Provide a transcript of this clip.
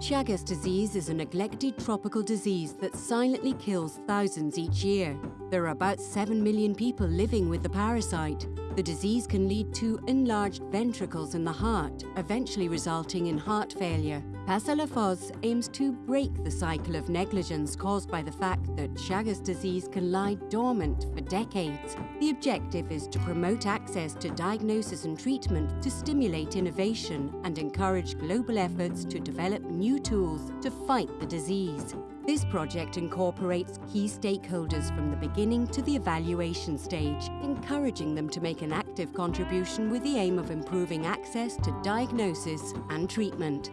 Chagas disease is a neglected tropical disease that silently kills thousands each year. There are about 7 million people living with the parasite. The disease can lead to enlarged ventricles in the heart, eventually resulting in heart failure. Pasalafoz aims to break the cycle of negligence caused by the fact that Chagas disease can lie dormant for decades. The objective is to promote access to diagnosis and treatment to stimulate innovation and encourage global efforts to develop new tools to fight the disease. This project incorporates key stakeholders from the beginning to the evaluation stage, encouraging them to make an active contribution with the aim of improving access to diagnosis and treatment.